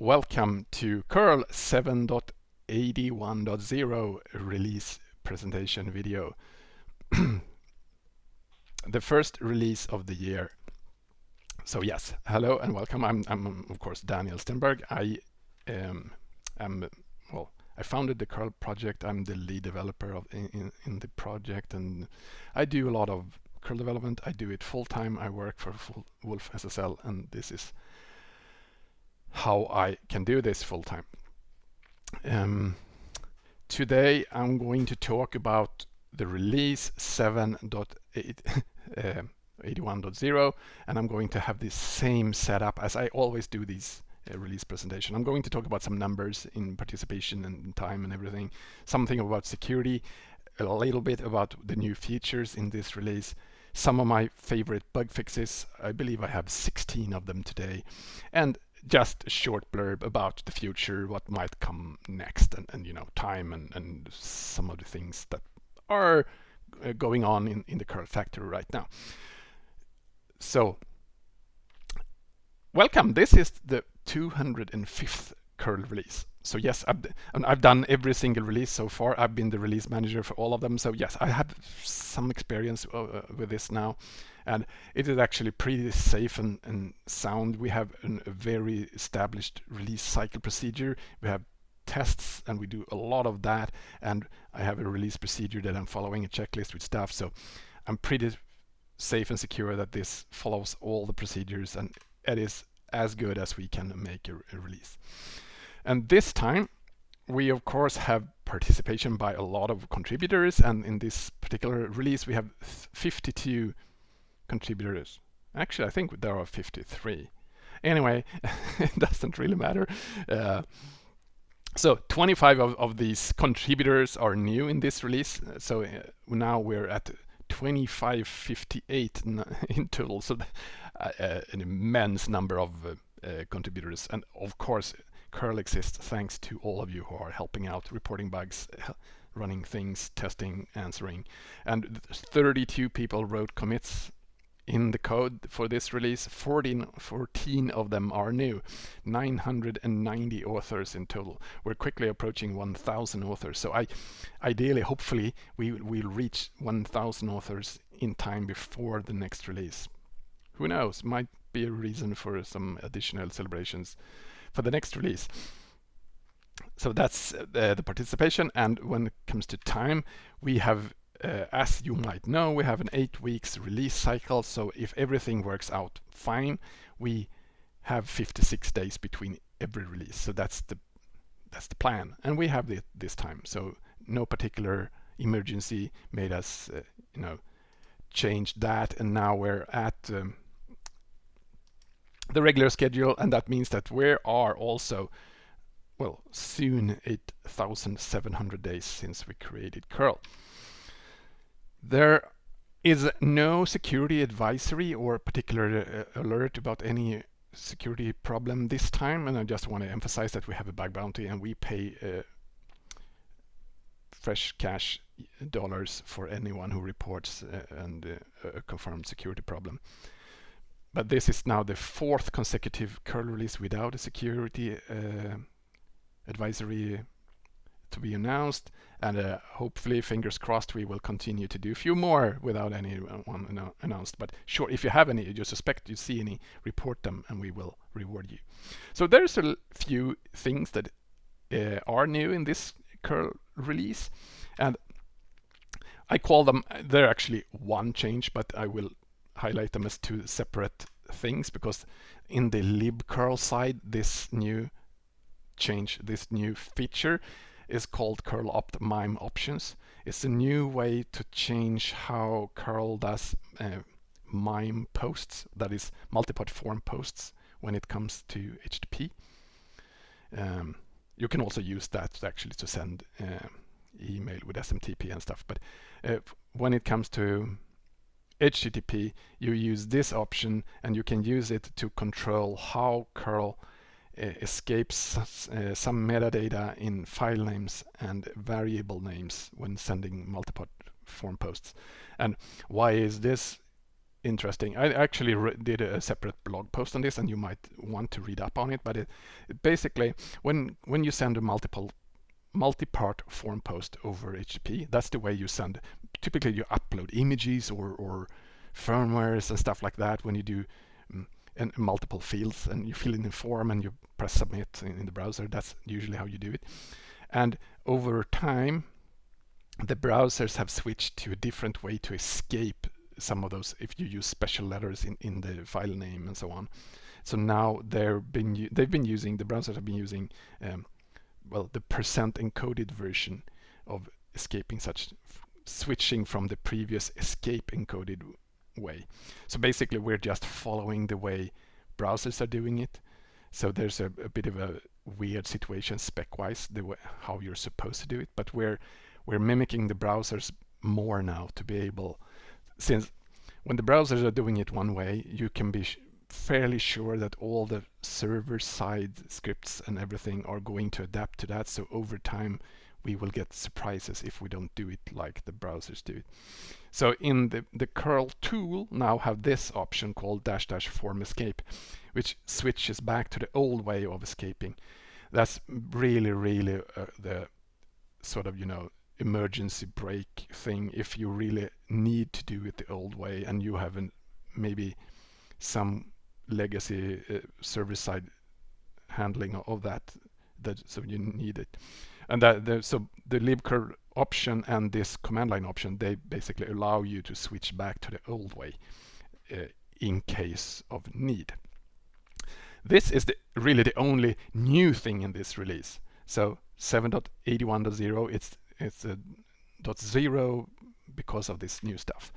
welcome to curl 7.81.0 release presentation video. the first release of the year. So yes, hello and welcome. I'm, I'm of course Daniel Stenberg. I um, am well. I founded the curl project. I'm the lead developer of in, in, in the project, and I do a lot of curl development. I do it full time. I work for wolfSSL, and this is how I can do this full time. Um, today I'm going to talk about the release 7.81.0 uh, and I'm going to have the same setup as I always do these uh, release presentation. I'm going to talk about some numbers in participation and time and everything, something about security, a little bit about the new features in this release, some of my favorite bug fixes. I believe I have 16 of them today. And just a short blurb about the future, what might come next, and, and you know, time and, and some of the things that are uh, going on in, in the curl factory right now. So, welcome. This is the 205th curl release. So yes, I've, I've done every single release so far. I've been the release manager for all of them. So yes, I have some experience uh, with this now and it is actually pretty safe and, and sound. We have an, a very established release cycle procedure. We have tests and we do a lot of that and I have a release procedure that I'm following a checklist with stuff so I'm pretty safe and secure that this follows all the procedures and it is as good as we can make a, a release. And this time we of course have participation by a lot of contributors and in this particular release we have 52 contributors. Actually, I think there are 53. Anyway, it doesn't really matter. Uh, so 25 of, of these contributors are new in this release. So uh, now we're at 2558 in total. So uh, uh, an immense number of uh, uh, contributors. And of course, curl exists thanks to all of you who are helping out, reporting bugs, running things, testing, answering. And 32 people wrote commits in the code for this release. 14, 14 of them are new. 990 authors in total. We're quickly approaching 1,000 authors. So I, ideally, hopefully, we will reach 1,000 authors in time before the next release. Who knows? Might be a reason for some additional celebrations for the next release. So that's uh, the participation. And when it comes to time, we have uh, as you might know, we have an eight weeks release cycle. So if everything works out fine, we have 56 days between every release. So that's the that's the plan, and we have it this time. So no particular emergency made us, uh, you know, change that, and now we're at um, the regular schedule, and that means that we are also well soon 8,700 days since we created curl. There is no security advisory or particular uh, alert about any security problem this time and I just want to emphasize that we have a bug bounty and we pay uh, fresh cash dollars for anyone who reports uh, and uh, a confirmed security problem. But this is now the fourth consecutive curl release without a security uh, advisory to be announced and uh, hopefully fingers crossed we will continue to do a few more without anyone announced. But sure if you have any you suspect you see any report them and we will reward you. So there's a few things that uh, are new in this curl release and I call them they're actually one change but I will highlight them as two separate things because in the libcurl side this new change this new feature is called curl opt mime options. It's a new way to change how curl does uh, mime posts, that is multipart form posts when it comes to HTTP. Um, you can also use that actually to send uh, email with SMTP and stuff. But uh, when it comes to HTTP, you use this option and you can use it to control how curl escapes some metadata in file names and variable names when sending multipart form posts. And why is this interesting. I actually did a separate blog post on this, and you might want to read up on it. But it, it basically, when when you send a multiple multi-part form post over HTTP, that's the way you send. Typically, you upload images or or firmwares and stuff like that when you do um, multiple fields and you fill in the form and you press submit in, in the browser. That's usually how you do it. And over time, the browsers have switched to a different way to escape some of those if you use special letters in, in the file name and so on. So now they're been they've been using the browsers have been using um, well the percent encoded version of escaping such switching from the previous escape encoded way. So basically we're just following the way browsers are doing it. So there's a, a bit of a weird situation spec-wise the way, how you're supposed to do it, but we're we're mimicking the browsers more now to be able since when the browsers are doing it one way, you can be fairly sure that all the server-side scripts and everything are going to adapt to that. So over time, we will get surprises if we don't do it like the browsers do it. So in the, the curl tool now have this option called dash dash form escape, which switches back to the old way of escaping. That's really, really uh, the sort of, you know, emergency brake thing if you really need to do it the old way and you haven't maybe some legacy uh, server-side handling of that that so you need it and that the, so the libcurl option and this command line option they basically allow you to switch back to the old way uh, in case of need this is the really the only new thing in this release so 7.81.0 it's it's a dot zero because of this new stuff.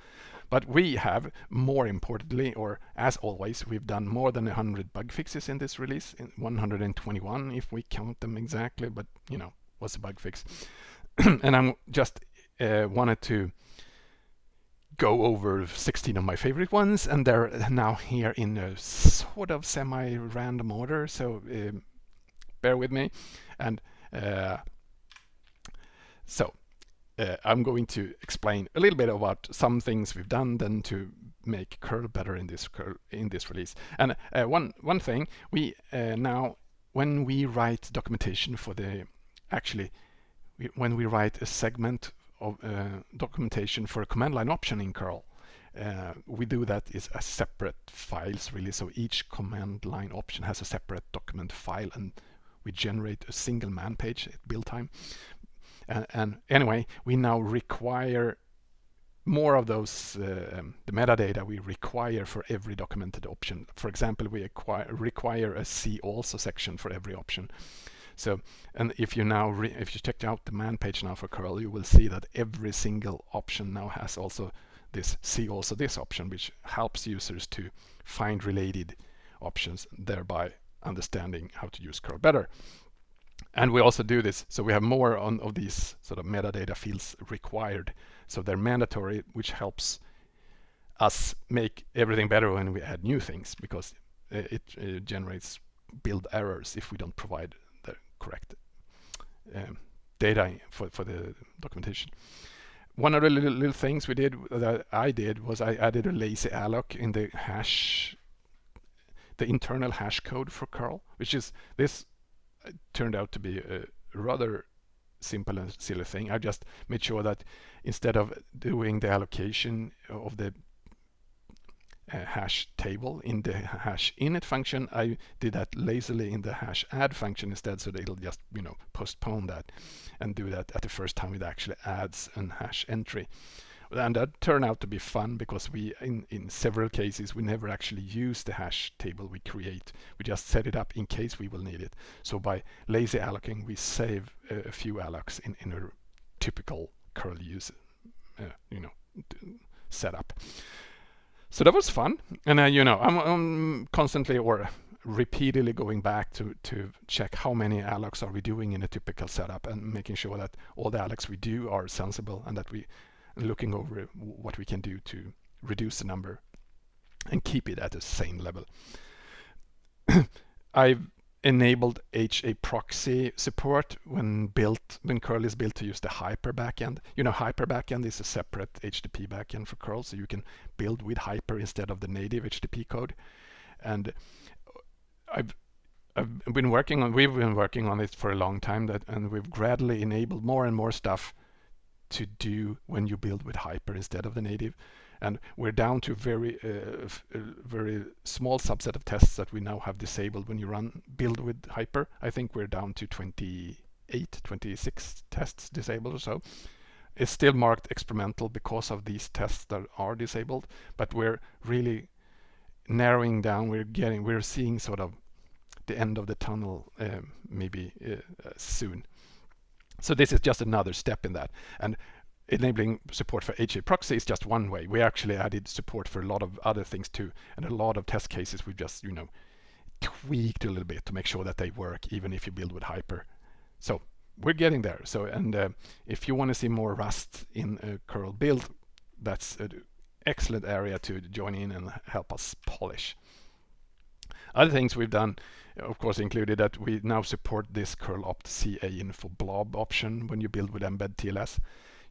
But we have, more importantly, or as always, we've done more than 100 bug fixes in this release, in 121 if we count them exactly, but you know, what's a bug fix? and I'm just uh, wanted to go over 16 of my favorite ones, and they're now here in a sort of semi-random order, so uh, bear with me. And uh, so uh, I'm going to explain a little bit about some things we've done then to make curl better in this curl, in this release. And uh, one one thing we uh, now when we write documentation for the actually when we write a segment of uh, documentation for a command line option in curl uh, we do that is as separate files really so each command line option has a separate document file and we generate a single man page at build time and, and anyway, we now require more of those, uh, um, the metadata we require for every documented option. For example, we acquire, require a see also section for every option. So, and if you now, if you check out the man page now for curl, you will see that every single option now has also this see also this option, which helps users to find related options, thereby understanding how to use curl better. And we also do this, so we have more on of these sort of metadata fields required. So they're mandatory, which helps us make everything better when we add new things because eh, it, it generates build errors if we don't provide correct um, data for, for the documentation. One of the little, little things we did that I did was I added a lazy alloc in the hash, the internal hash code for curl, which is this turned out to be a rather simple and silly thing. I just made sure that instead of doing the allocation of the uh, hash table in the hash init function, I did that lazily in the hash add function instead, so that it'll just you know postpone that and do that at the first time it actually adds an hash entry. And that turned out to be fun because we in, in several cases we never actually use the hash table we create. We just set it up in case we will need it. So by lazy allocating we save a, a few allocs in, in a typical curl use uh, you know setup so that was fun and uh, you know I'm, I'm constantly or repeatedly going back to to check how many allocs are we doing in a typical setup and making sure that all the allocs we do are sensible and that we looking over what we can do to reduce the number and keep it at the same level. I've enabled HAProxy support when built when curl is built to use the hyper backend. You know hyper backend is a separate HTTP backend for curl so you can build with hyper instead of the native HTTP code. And I've I've been working on we've been working on it for a long time that and we've gradually enabled more and more stuff to do when you build with hyper instead of the native and we're down to very uh, very small subset of tests that we now have disabled when you run build with hyper. I think we're down to 28 26 tests disabled or so. It's still marked experimental because of these tests that are disabled but we're really narrowing down. We're getting we're seeing sort of the end of the tunnel um, maybe uh, uh, soon. So this is just another step in that. And enabling support for HAProxy is just one way. We actually added support for a lot of other things too, and a lot of test cases we've just, you know, tweaked a little bit to make sure that they work even if you build with Hyper. So we're getting there. So and uh, if you want to see more Rust in a curl build, that's an excellent area to join in and help us polish. Other things we've done, of course, included that we now support this curl opt CA info blob option when you build with mbed TLS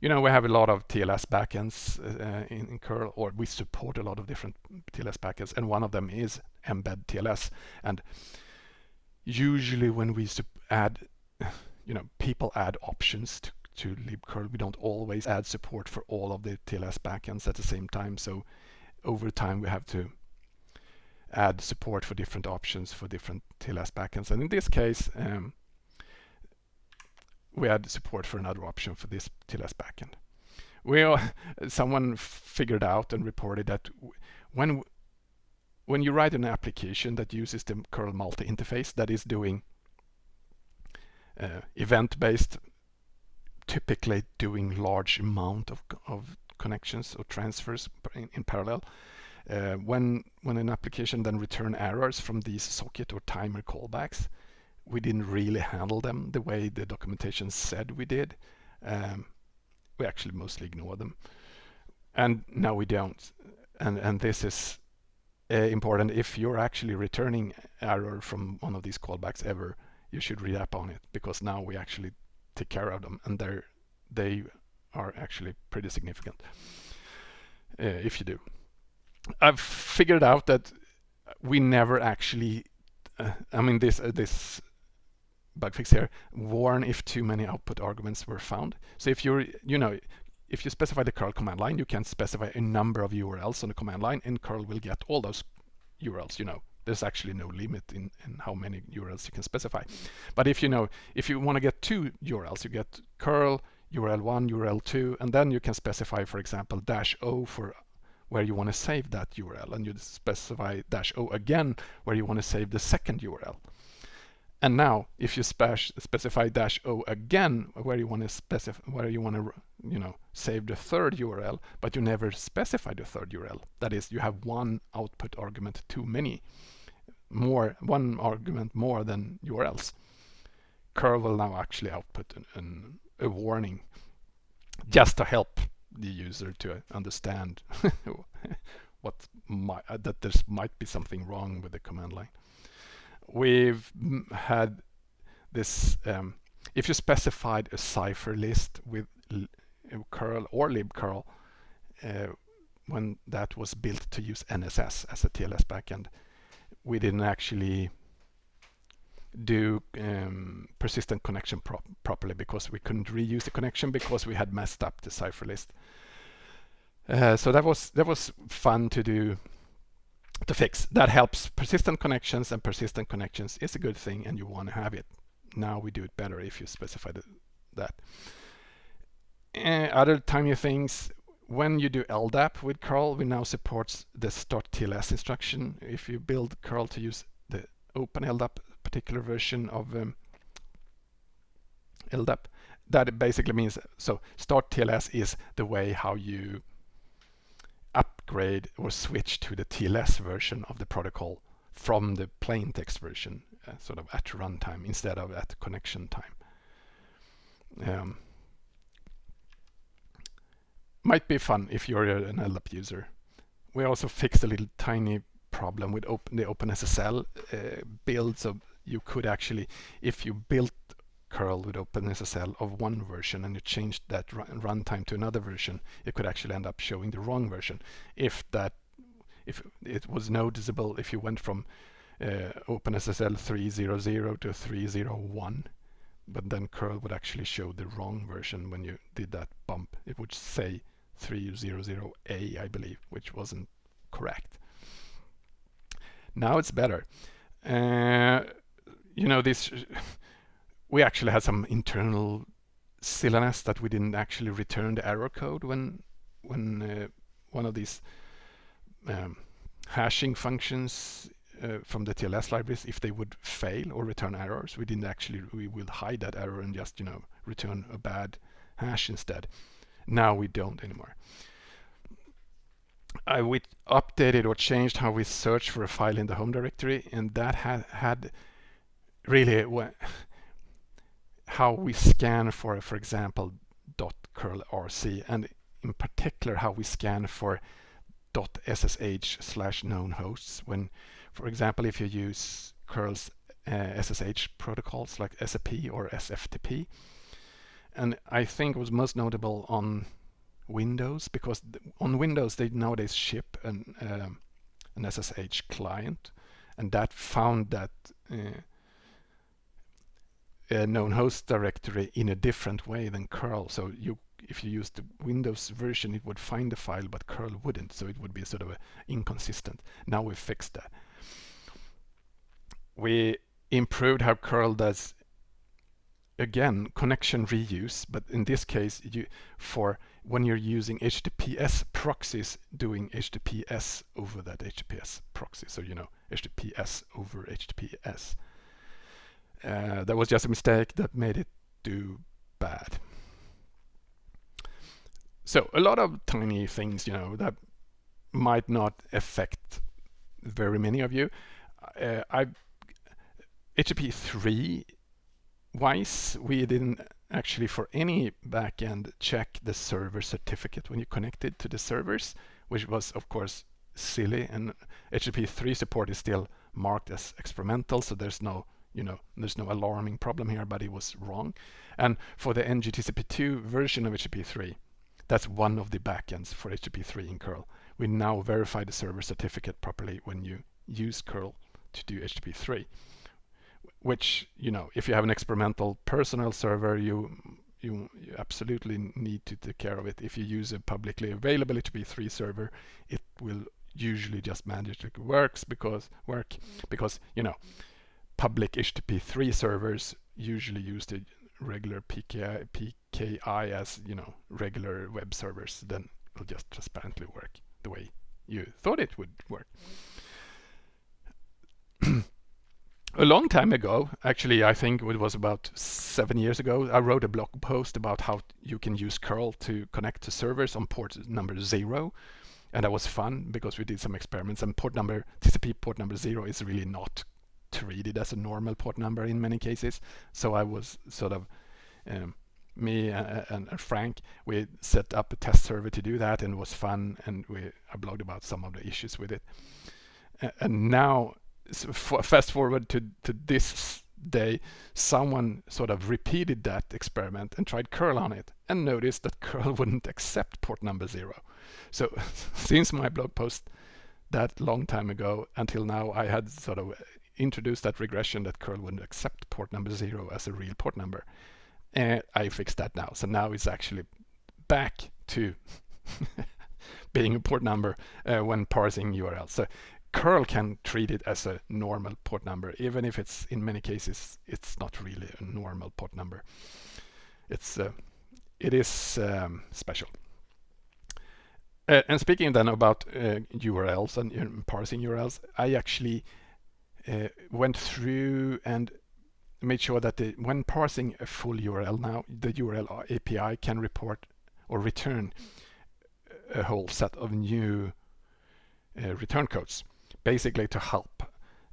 you know, we have a lot of TLS backends uh, in, in, curl, or we support a lot of different TLS backends, and one of them is mbed TLS. And usually when we add, you know, people add options to, to libcurl, we don't always add support for all of the TLS backends at the same time. So over time we have to add support for different options for different TLS backends. And in this case, um, we had support for another option for this TLS backend. We someone figured out and reported that when when you write an application that uses the curl multi interface that is doing uh, event-based, typically doing large amount of, of connections or transfers in, in parallel. Uh, when when an application then return errors from these socket or timer callbacks, we didn't really handle them the way the documentation said we did. Um, we actually mostly ignore them. And now we don't. And, and this is uh, important. If you're actually returning error from one of these callbacks ever, you should read up on it because now we actually take care of them and they're, they are actually pretty significant uh, if you do. I've figured out that we never actually uh, I mean this uh, this bug fix here, warn if too many output arguments were found. So if you're, you know, if you specify the curl command line, you can specify a number of URLs on the command line and curl will get all those URLs, you know. There's actually no limit in, in how many URLs you can specify. But if you know, if you want to get two URLs, you get curl URL1, URL2, and then you can specify, for example, dash O for where you want to save that URL, and you specify dash O again where you want to save the second URL. And now, if you spec specify dash o again, where you want to specify, where you want to, you know, save the third URL, but you never specify the third URL. That is, you have one output argument too many, more one argument more than URLs. Curl will now actually output an, an, a warning, just to help the user to understand what might, that there might be something wrong with the command line we've had this, um, if you specified a cipher list with curl or libcurl, uh, when that was built to use NSS as a TLS backend, we didn't actually do um, persistent connection pro properly because we couldn't reuse the connection because we had messed up the cipher list. Uh, so that was that was fun to do to fix. That helps persistent connections and persistent connections is a good thing and you want to have it. Now we do it better if you specify the, that. Uh, other tiny things, when you do LDAP with curl, we now support the start TLS instruction. If you build curl to use the OpenLDAP particular version of um, LDAP, that basically means, so start TLS is the way how you upgrade or switch to the TLS version of the protocol from the plain text version, uh, sort of at runtime instead of at connection time. Um, might be fun if you're an LDAP user. We also fixed a little tiny problem with open, the OpenSSL uh, build. So you could actually, if you built curl with OpenSSL of one version and you changed that runtime to another version, it could actually end up showing the wrong version. If that, if it was noticeable, if you went from uh, OpenSSL 3.0.0 to 3.0.1, but then curl would actually show the wrong version when you did that bump. It would say 3.0.0a, I believe, which wasn't correct. Now it's better. Uh, you know, this we actually had some internal silliness that we didn't actually return the error code when when uh, one of these um, hashing functions uh, from the TLS libraries, if they would fail or return errors, we didn't actually, we would hide that error and just, you know, return a bad hash instead. Now we don't anymore. I we updated or changed how we search for a file in the home directory, and that had had really how we scan for, for example, .curl rc, and in particular how we scan for .ssh slash known hosts. When, for example, if you use curl's uh, SSH protocols like SCP or SFTP, and I think it was most notable on Windows because on Windows they nowadays ship an, um, an SSH client, and that found that uh, a known host directory in a different way than curl. So you if you use the Windows version, it would find the file, but curl wouldn't. So it would be sort of inconsistent. Now we fixed that. We improved how curl does again connection reuse, but in this case, you for when you're using HTTPS proxies doing HTTPS over that HTTPS proxy. So you know HTTPS over HTTPS. Uh, that was just a mistake that made it do bad. So a lot of tiny things, you know, that might not affect very many of you. Uh, I HTTP 3 wise, we didn't actually for any backend check the server certificate when you connected to the servers, which was of course silly and HTTP 3 support is still marked as experimental, so there's no you know, there's no alarming problem here, but it was wrong. And for the NGTCP2 version of HTTP3, that's one of the backends for HTTP3 in curl. We now verify the server certificate properly when you use curl to do HTTP3. Which, you know, if you have an experimental personal server, you you, you, absolutely need to take care of it. If you use a publicly available HTTP3 server, it will usually just magically works because work because you know public HTTP3 servers usually use the regular PKI, PKI as you know regular web servers, then it'll just transparently work the way you thought it would work. a long time ago, actually, I think it was about seven years ago, I wrote a blog post about how you can use curl to connect to servers on port number zero. And that was fun because we did some experiments and port number, TCP port number zero is really not treated as a normal port number in many cases. So I was sort of, um, me and, and, Frank, we set up a test server to do that and it was fun and we I blogged about some of the issues with it. and now, fast forward to, to this day, someone sort of repeated that experiment and tried curl on it and noticed that curl wouldn't accept port number zero. So since my blog post that long time ago until now, I had sort of introduced that regression that curl wouldn't accept port number zero as a real port number. And I fixed that now. So now it's actually back to being a port number uh, when parsing URLs. So curl can treat it as a normal port number, even if it's in many cases it's not really a normal port number. It's uh, it is um, special. Uh, and speaking then about uh, URLs and uh, parsing URLs, I actually uh, went through and made sure that the, when parsing a full URL now, the URL API can report or return a whole set of new uh, return codes, basically to help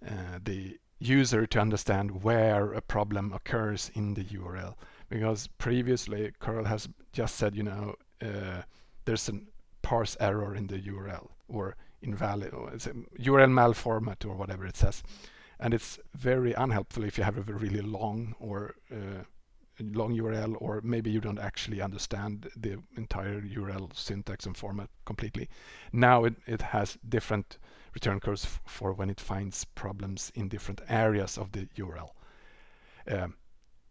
uh, the user to understand where a problem occurs in the URL. Because previously curl has just said, you know, uh, there's a parse error in the URL or invalid or it's a URL malformat or whatever it says. and it's very unhelpful if you have a really long or uh, long URL or maybe you don't actually understand the entire URL syntax and format completely. Now it, it has different return codes for when it finds problems in different areas of the URL. Um,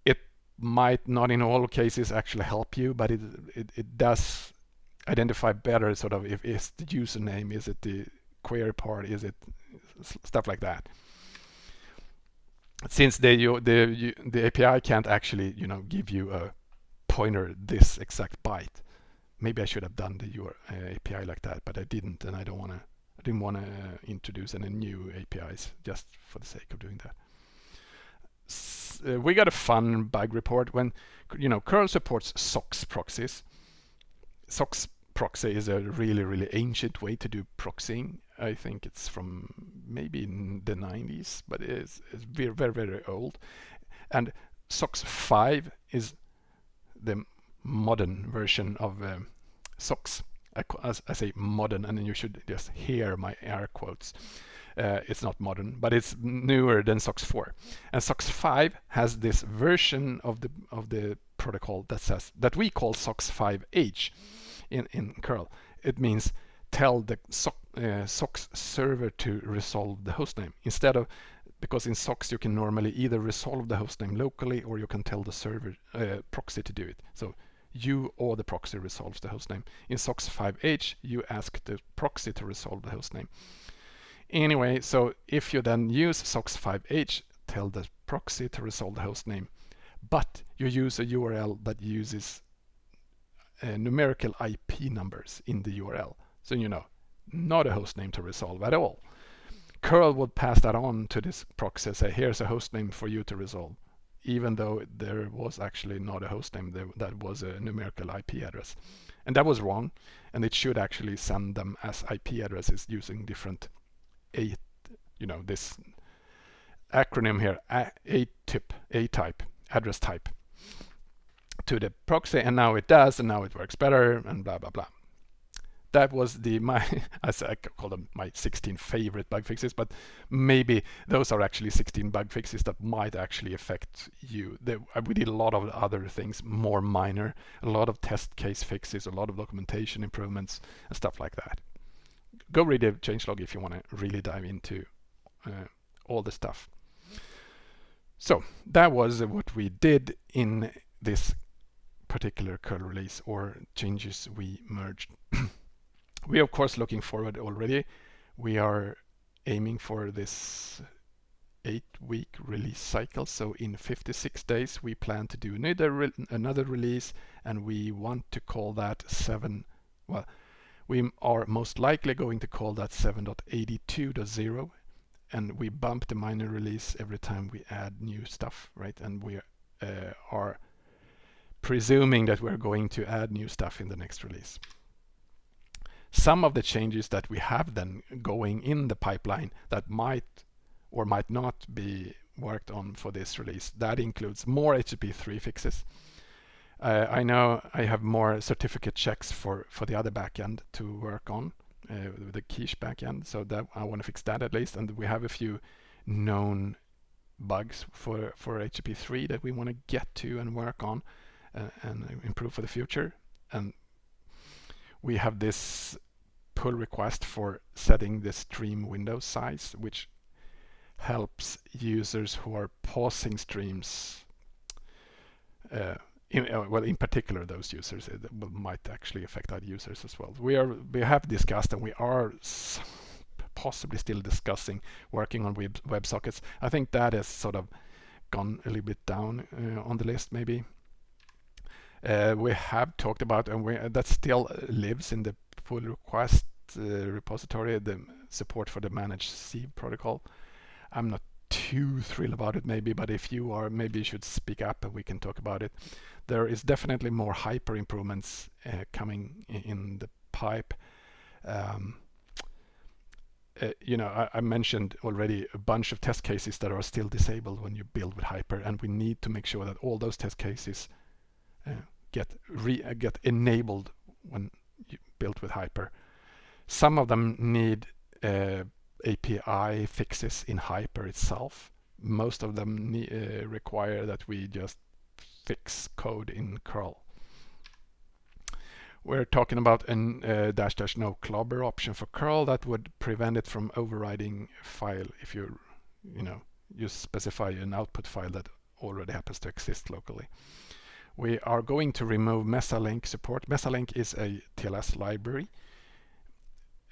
it might not in all cases actually help you, but it, it, it does identify better sort of if it's the username, is it the query part, is it stuff like that since the the the API can't actually you know give you a pointer this exact byte. Maybe I should have done the your uh, API like that, but I didn't, and I don't want to. I didn't want to uh, introduce any new APIs just for the sake of doing that. S uh, we got a fun bug report when you know curl supports SOCKS proxies. SOCKS proxy is a really really ancient way to do proxying I think it's from maybe in the 90s, but it's, it's very, very, very old. And SOCKS 5 is the modern version of um, SOCKS. As I say modern, and then you should just hear my air quotes. Uh, it's not modern, but it's newer than SOCKS 4. And SOCKS 5 has this version of the of the protocol that says that we call SOCKS 5H in in curl. It means tell the SOCKS, uh, SOCKS server to resolve the hostname instead of because in SOCKS you can normally either resolve the hostname locally or you can tell the server uh, proxy to do it. So you or the proxy resolves the hostname. In SOCKS 5H you ask the proxy to resolve the hostname. Anyway, so if you then use SOCKS 5H, tell the proxy to resolve the hostname, but you use a URL that uses uh, numerical IP numbers in the URL. So you know, not a host name to resolve at all. curl would pass that on to this proxy and say, here's a host name for you to resolve, even though there was actually not a host name, there, that was a numerical IP address. And that was wrong, and it should actually send them as IP addresses using different A, you know, this acronym here, A-type, A-type, address type to the proxy, and now it does, and now it works better, and blah, blah, blah that was the my as I call them my 16 favorite bug fixes, but maybe those are actually 16 bug fixes that might actually affect you. They, uh, we did a lot of other things, more minor, a lot of test case fixes, a lot of documentation improvements and stuff like that. Go read the changelog if you want to really dive into uh, all the stuff. So that was what we did in this particular curl release or changes we merged. we of course looking forward already. We are aiming for this eight week release cycle. So in 56 days, we plan to do another, re another release and we want to call that seven. Well, we are most likely going to call that 7.82.0 and we bump the minor release every time we add new stuff, right? And we uh, are presuming that we're going to add new stuff in the next release some of the changes that we have then going in the pipeline that might or might not be worked on for this release. That includes more HTTP3 fixes. Uh, I know I have more certificate checks for, for the other backend to work on, uh, the Quiche backend, so that I want to fix that at least. And we have a few known bugs for, for HTTP3 that we want to get to and work on and improve for the future. And we have this pull request for setting the stream window size, which helps users who are pausing streams uh, in, uh, well, in particular, those users it might actually affect other users as well. We are we have discussed and we are possibly still discussing working on web WebSockets. I think that has sort of gone a little bit down uh, on the list, maybe. Uh, we have talked about and we, that still lives in the pull request uh, repository, the support for the ManageSieve protocol. I'm not too thrilled about it maybe, but if you are, maybe you should speak up and we can talk about it. There is definitely more hyper improvements uh, coming in the pipe. Um, uh, you know, I, I, mentioned already a bunch of test cases that are still disabled when you build with Hyper, and we need to make sure that all those test cases uh, get re get enabled when you build with Hyper. Some of them need uh, API fixes in Hyper itself. Most of them uh, require that we just fix code in curl. We're talking about an uh, dash dash no clobber option for curl that would prevent it from overriding a file if you you know you specify an output file that already happens to exist locally. We are going to remove Mesalink support. Mesalink is a TLS library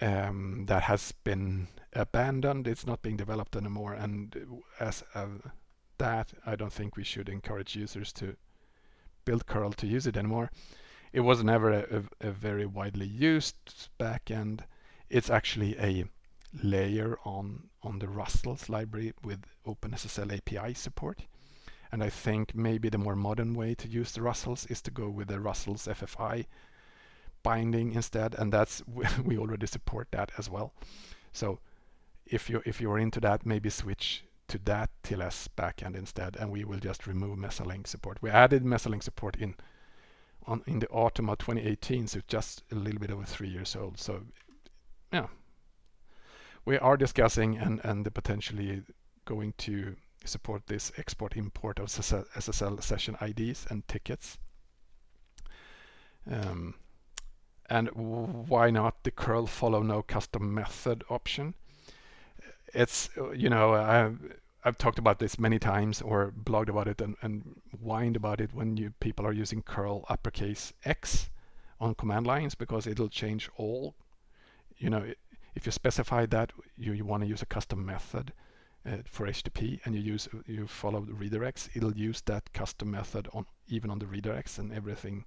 um, that has been abandoned. It's not being developed anymore. And as of that, I don't think we should encourage users to build curl to use it anymore. It was never a, a, a very widely used backend. It's actually a layer on on the Rustls library with OpenSSL API support. And I think maybe the more modern way to use the Rustls is to go with the Rustls FFI binding instead, and that's we already support that as well. So if you if you're into that, maybe switch to that TLS backend instead, and we will just remove Mesalink support. We added Mesalink support in on in the autumn of 2018, so just a little bit over three years old. So yeah, we are discussing and and potentially going to support this export import of SSL session IDs and tickets. Um, and why not the curl follow no custom method option? It's, you know, I've, I've talked about this many times or blogged about it and, and whined about it when you people are using curl uppercase X on command lines because it'll change all, you know, if you specify that you, you want to use a custom method uh, for HTTP and you use you follow the redirects, it'll use that custom method on even on the redirects and everything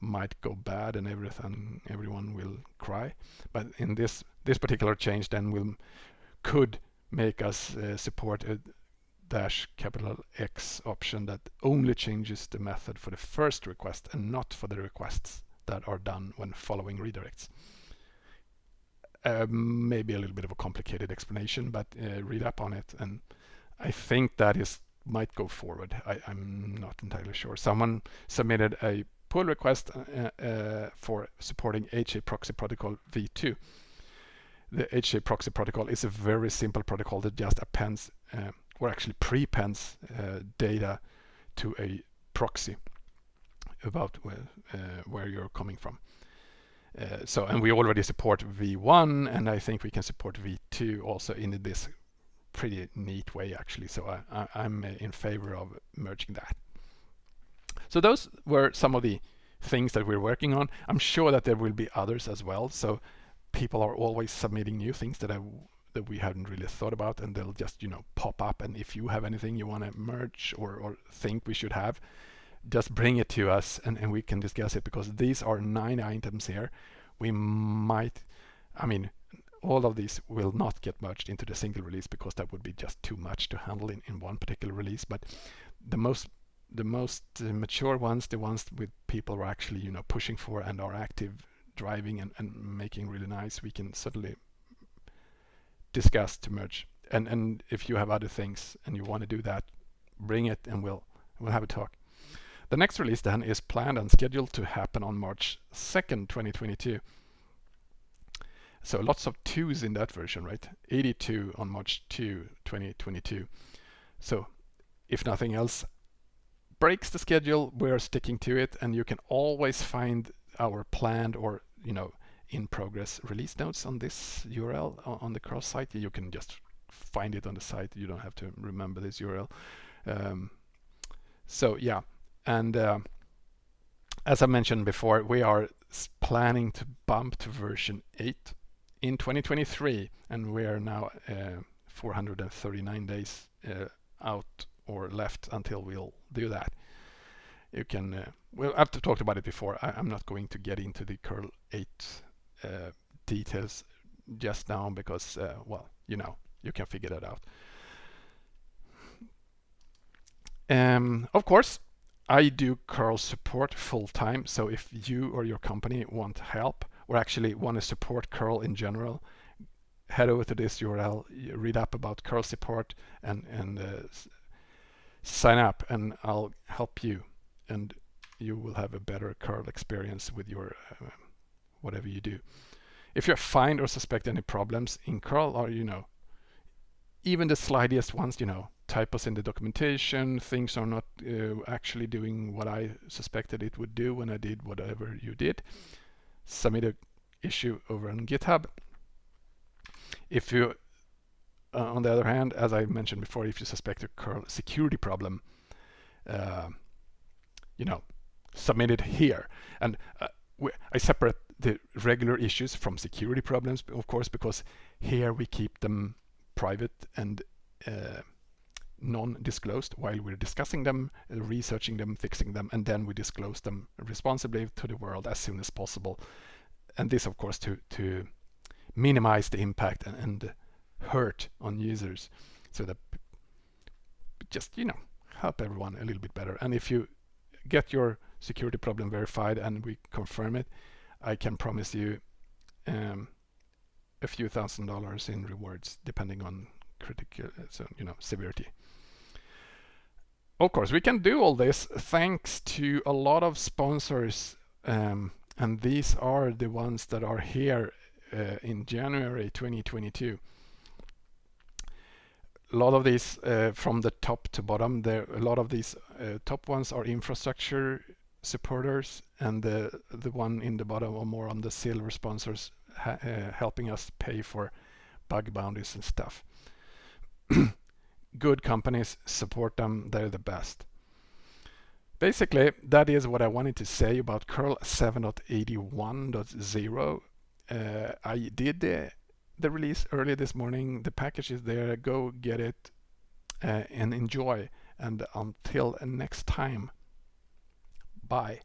might go bad and everything everyone will cry. But in this this particular change then will could make us uh, support a dash capital X option that only changes the method for the first request and not for the requests that are done when following redirects. Um, maybe a little bit of a complicated explanation, but uh, read up on it. And I think that is might go forward. I, am not entirely sure. Someone submitted a pull request uh, uh, for supporting HAProxy protocol v2. The HAProxy protocol is a very simple protocol that just appends uh, or actually prepends uh, data to a proxy about where, uh, where you're coming from. Uh, so, and we already support V1, and I think we can support V2 also in this pretty neat way, actually. So I, am in favor of merging that. So those were some of the things that we're working on. I'm sure that there will be others as well. So people are always submitting new things that I that we hadn't really thought about and they'll just you know pop up and if you have anything you want to merge or, or think we should have just bring it to us and, and we can discuss it because these are nine items here. We might, I mean, all of these will not get merged into the single release because that would be just too much to handle in, in one particular release. But the most the most uh, mature ones, the ones with people are actually you know pushing for and are active driving and, and making really nice, we can certainly discuss to merge. And and if you have other things and you want to do that, bring it and we'll we'll have a talk. The next release then is planned and scheduled to happen on March 2nd, 2022. So lots of twos in that version, right? 82 on March 2, 2022. So if nothing else breaks the schedule, we're sticking to it and you can always find our planned or, you know, in progress release notes on this URL on the curl site. You can just find it on the site. You don't have to remember this URL. Um, so yeah, and uh, as I mentioned before, we are planning to bump to version 8 in 2023, and we are now uh, 439 days uh, out or left until we'll do that. You can, uh, well, I've talked about it before. I, am not going to get into the curl 8 uh, details just now because, uh, well, you know, you can figure that out. Um, of course, I do curl support full time. So if you or your company want help or actually want to support curl in general, head over to this URL, read up about curl support and, and uh, sign up and I'll help you and you will have a better curl experience with your uh, whatever you do. if you find or suspect any problems in curl or you know even the slightest ones you know typos in the documentation. Things are not uh, actually doing what i suspected it would do when i did whatever you did. Submit a issue over on github. If you uh, on the other hand as i mentioned before if you suspect a curl security problem uh, you know submit it here. And uh, I separate the regular issues from security problems, of course, because here we keep them private and uh, non-disclosed while we're discussing them, uh, researching them, fixing them, and then we disclose them responsibly to the world as soon as possible. And this, of course, to, to minimize the impact and, and hurt on users so that just, you know, help everyone a little bit better. And if you get your security problem verified and we confirm it, I can promise you um, a few thousand dollars in rewards depending on critical, so, you know, severity. Of course, we can do all this thanks to a lot of sponsors um, and these are the ones that are here uh, in January 2022 a lot of these uh, from the top to bottom there a lot of these uh, top ones are infrastructure supporters and the the one in the bottom are more on the silver sponsors uh, helping us pay for bug bounties and stuff good companies support them they're the best basically that is what I wanted to say about curl 7.81.0 uh, I did the the release early this morning. The package is there. Go get it uh, and enjoy. And until next time, bye.